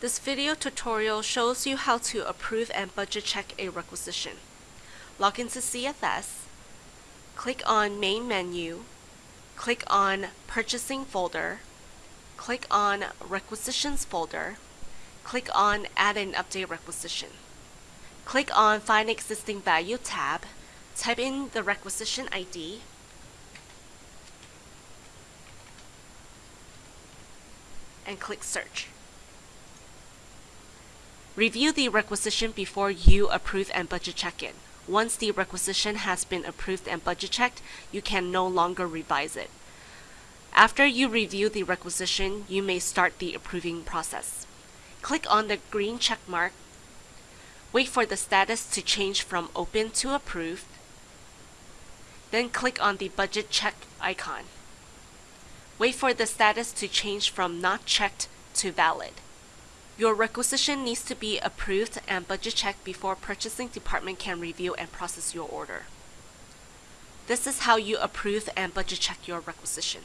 This video tutorial shows you how to approve and budget check a requisition. Log into CFS, click on Main Menu, click on Purchasing folder, click on Requisitions folder, click on Add and Update Requisition. Click on Find Existing Value tab, type in the requisition ID, and click Search. Review the requisition before you approve and budget check it. Once the requisition has been approved and budget checked, you can no longer revise it. After you review the requisition, you may start the approving process. Click on the green check mark. Wait for the status to change from open to approved. Then click on the budget check icon. Wait for the status to change from not checked to valid. Your requisition needs to be approved and budget checked before purchasing department can review and process your order. This is how you approve and budget check your requisition.